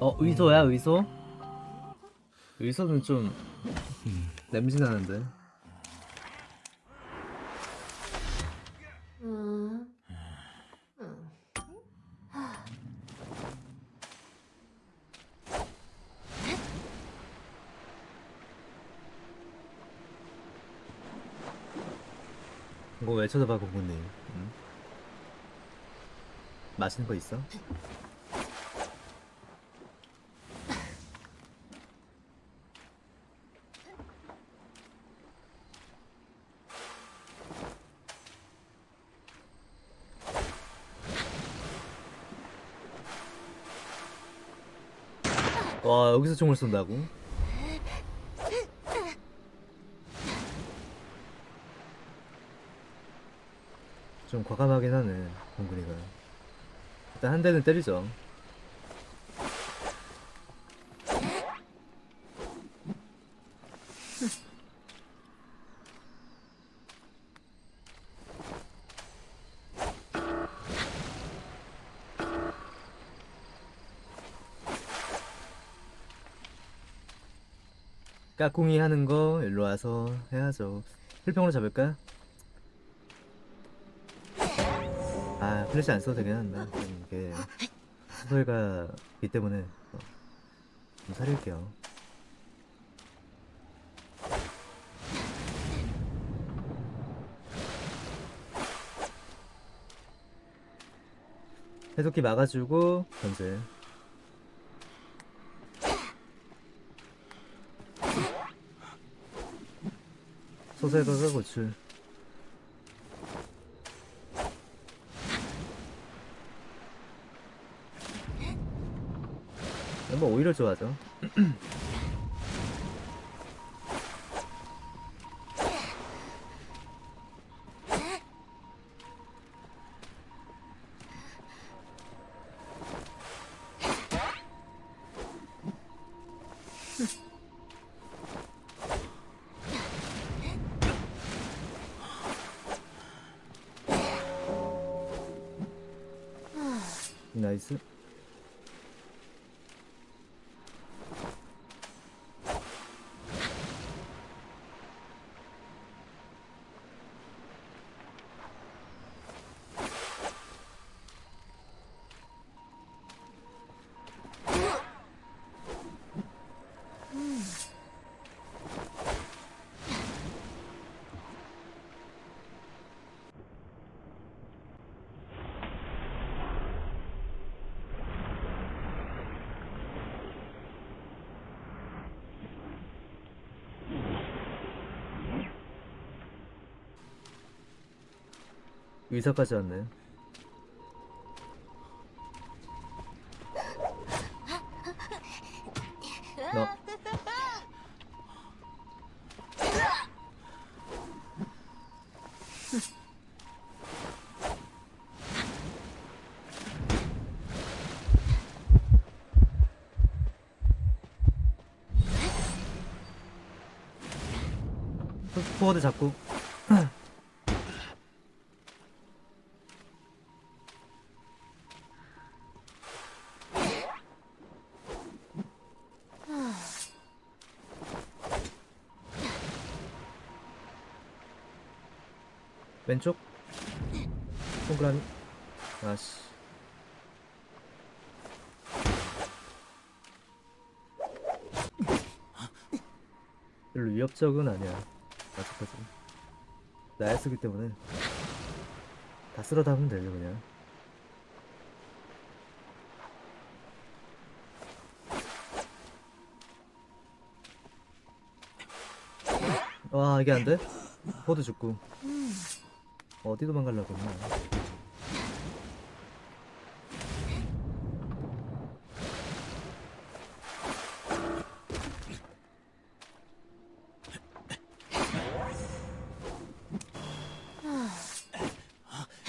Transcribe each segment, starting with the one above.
어 의소야 의소? 의소는 좀 냄새 나는데 음. 이거 왜 쳐다봐 공군님 응? 맛있는 거 있어? 와 여기서 총을 쏜다고? 좀 과감하긴 하네 공군이가 일단 한 대는 때리죠 까꿍이 하는 거 일로 와서 해야죠. 필평으로 잡을까? 아 플래시 안 써도 되긴 한다. 좀 이게 소설가기 때문에 어, 좀 살릴게요. 해독기 막아주고 견제 소설가가 고출 뭐 오히려 좋아하죠 나이스 의사까지 왔네 너 포워드 잡고 왼쪽? 동그라미? 아씨 별로 위협적은 아니야. 아직까지 나야 쓰기 때문에. 다 쓸어 담으면 되죠 그냥. 와 이게 안돼? 포드 죽고 어디 도망가려고 했나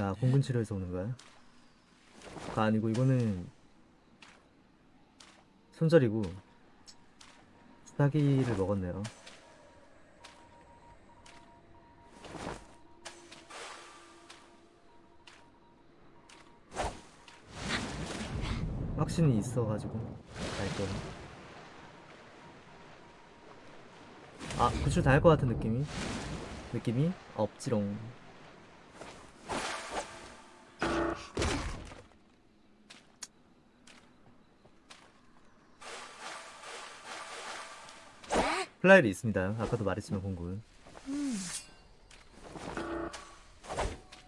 야 공군 치료에서 오는 거야? 가 아니고 이거는 손절이고 수다기를 먹었네요 확신이 있어가지고 갈게요. 아 구출 당할 것 같은 느낌이 느낌이 없지롱. 플라일이 있습니다. 아까도 말했지만 공군.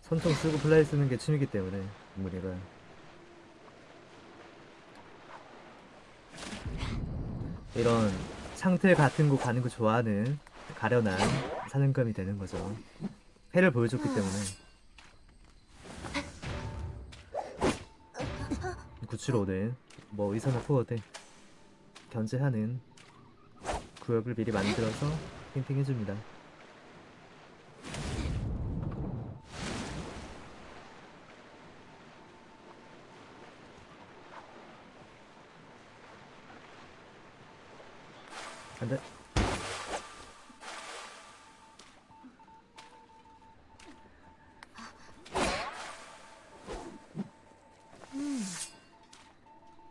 선총 쓰고 플라이 쓰는 게 취미기 때문에 문이가 이런 상태 같은 곳 가는 거 좋아하는 가련한 사냥감이 되는 거죠. 해를 보여줬기 때문에 구치로 오는 뭐 의사나 포어대 견제하는 구역을 미리 만들어서 핑핑 해줍니다.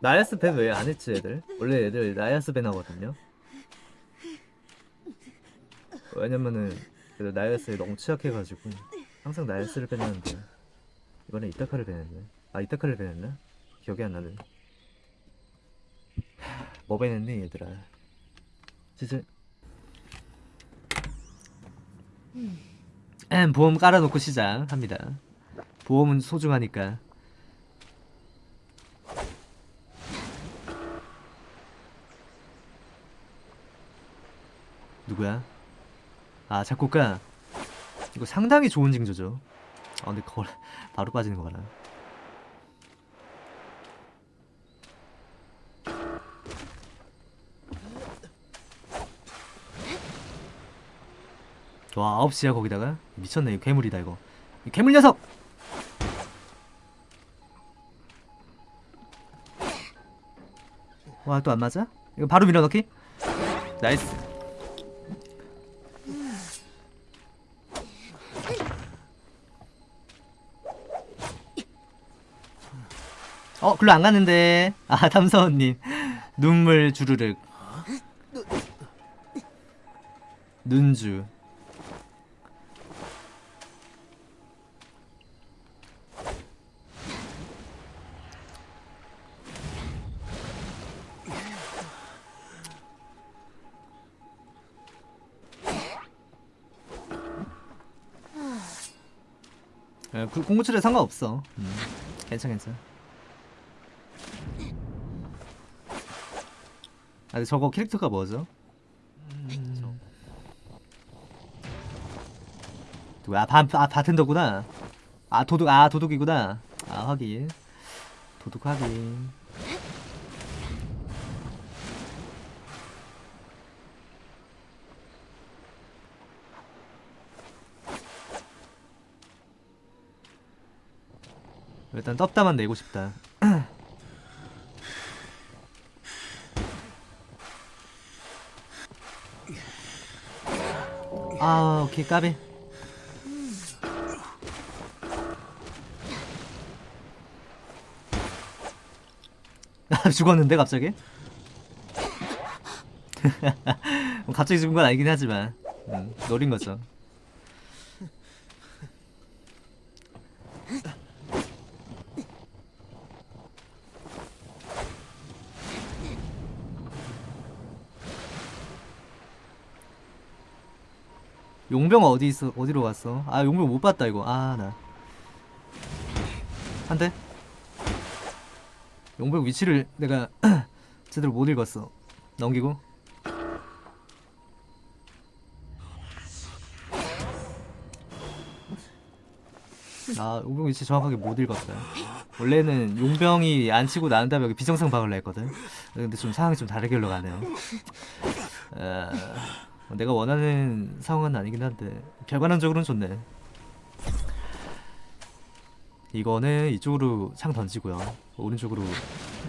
나야스 밴 왜 안 했지 애들? 원래 애들 나야스 밴 하거든요. 왜냐면은 그래도 나야스에 너무 취약해가지고 항상 나야스를 밴하는데 이번에 이타카를 밴했네. 아 이타카를 밴했나? 기억이 안 나네. 뭐 밴했니 얘들아? 진짜 음, 보험 깔아놓고 시작합니다. 보험은 소중하니까. 누구야? 아 작곡가. 이거 상당히 좋은 징조죠. 아 근데 그걸 바로 빠지는 거 봐라. 와 9시야 거기다가 미쳤네 이거 괴물이다 이거 이 괴물 녀석 와 또 안 맞아? 이거 바로 밀어넣기? nice 어 글로 안 갔는데 아 담사원님 눈물 주르륵 눈주 예, 그 공구출에 상관없어. 음, 괜찮 괜찮. 근데 저거 캐릭터가 뭐죠? 누구야? 아, 바, 아 바텐더구나. 아 도둑 아 도둑이구나. 아 확인. 도둑 확인. 일단 떴다만 내고 싶다. 오케이 까비. 아, 죽었는데 갑자기? 뭐 갑자기 죽은 건 아니긴 하지만 음, 노린 거죠. 용병 어디 있어? 어디로 갔어? 아 용병 못 봤다 이거. 아 나. 한 대. 용병 위치를 내가 제대로 못 읽었어. 넘기고. 아 용병 위치 정확하게 못 읽었다. 원래는 용병이 안 치고 난 다음에 여기 비정상 박을라 했거든. 근데 좀 상황이 좀 다르게 흘러가네요. 아, 내가 원하는 상황은 아니긴 한데 결과론적으로는 좋네. 이거는 이쪽으로 창 던지고요. 오른쪽으로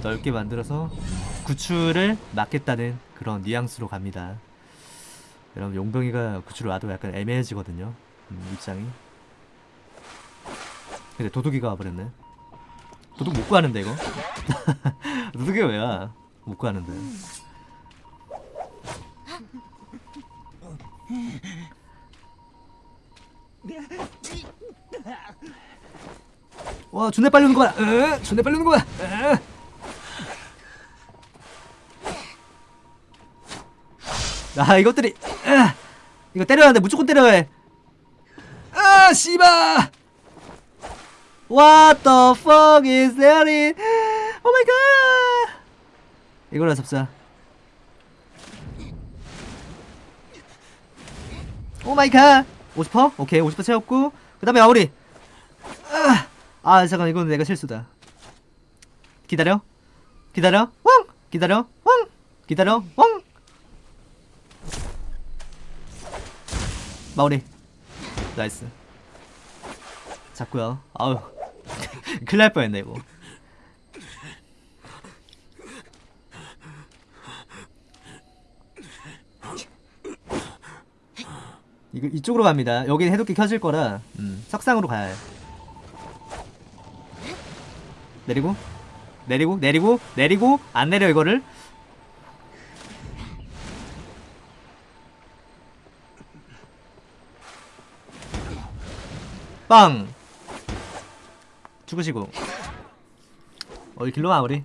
넓게 만들어서 구출을 막겠다는 그런 뉘앙스로 갑니다. 여러분 용병이가 구출을 와도 약간 애매해지거든요. 음, 입장이. 근데 도둑이가 와버렸네. 도둑 못 구하는데 이거? 도둑이 왜 와? 못 가는데. 와, 존나 빨리 오는 거야. 으, 존나 빨리 오는 거야. 으. 아, 이것들이 으, 이거 때려야 돼. 무조건 때려야 해. 아, 씨발. What the fuck is that? Oh my god. 이거라 잡자. Oh my god. 50%? 오케이. 50% 채웠고 그 다음에 마무리. 아, 아 잠깐 이건 내가 실수다. 기다려. 기다려. 왕. 기다려. 왕. 기다려. 왕. 마무리. Nice. 잡고요. 아우. 큰일 날 뻔했네 이거. 이거 이쪽으로 갑니다. 여기는 해독기 켜질 거라 음, 석상으로 가야 해. 내리고 내리고 내리고 내리고 안 내려 이거를. 빵! 죽으시고. 어 길로 마무리